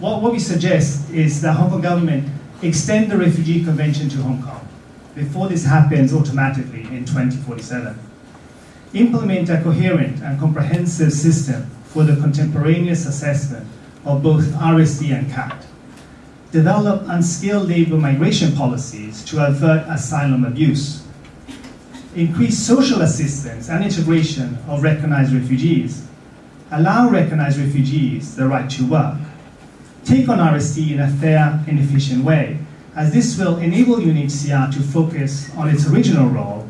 what, what we suggest is that Hong Kong government extend the Refugee Convention to Hong Kong before this happens automatically in 2047. Implement a coherent and comprehensive system for the contemporaneous assessment of both RSD and CAT. Develop unskilled labor migration policies to avert asylum abuse. Increase social assistance and integration of recognized refugees. Allow recognized refugees the right to work. Take on RSD in a fair and efficient way, as this will enable UNHCR to focus on its original role,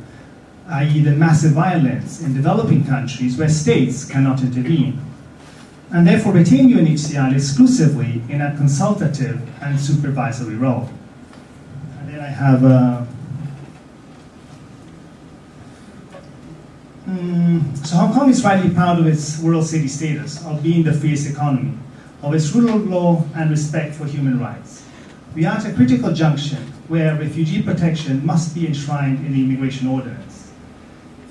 i.e. the massive violence in developing countries where states cannot intervene and therefore retain UNHCR exclusively in a consultative and supervisory role. And then I have uh, mm, so Hong Kong is rightly proud of its world city status, of being the freest economy, of its rule of law and respect for human rights. We are at a critical junction where refugee protection must be enshrined in the immigration ordinance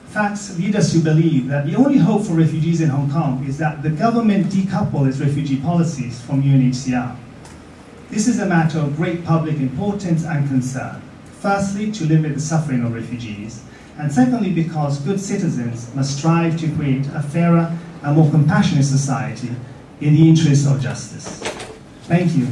facts lead us to believe that the only hope for refugees in Hong Kong is that the government decouple its refugee policies from UNHCR. This is a matter of great public importance and concern. Firstly, to limit the suffering of refugees, and secondly, because good citizens must strive to create a fairer and more compassionate society in the interest of justice. Thank you.